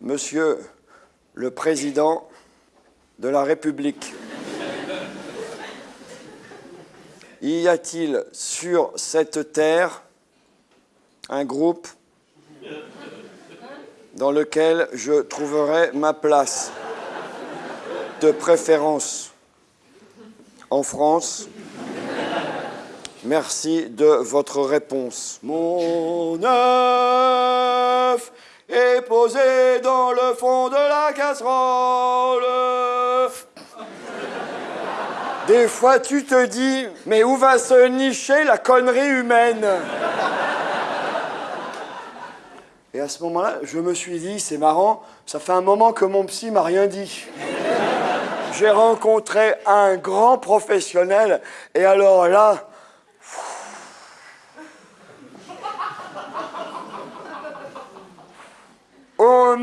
Monsieur le Président de la République, y a-t-il sur cette terre un groupe dans lequel je trouverai ma place, de préférence en France? Merci de votre réponse. Mon œuf dans le fond de la casserole. Des fois, tu te dis, mais où va se nicher la connerie humaine? Et à ce moment-là, je me suis dit, c'est marrant, ça fait un moment que mon psy m'a rien dit. J'ai rencontré un grand professionnel, et alors là,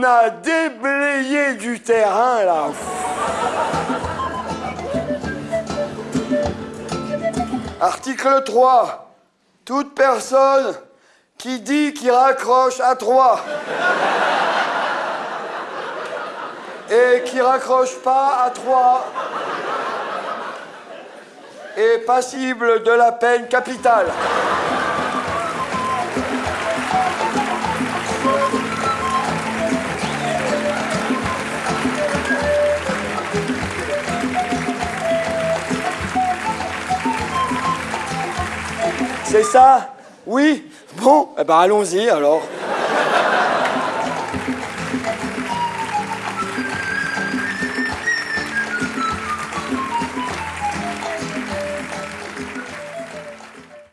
a déblayé du terrain là. Article 3. Toute personne qui dit qu'il raccroche à 3 et qui raccroche pas à 3 est passible de la peine capitale. C'est ça? Oui? Bon, eh ben allons-y alors.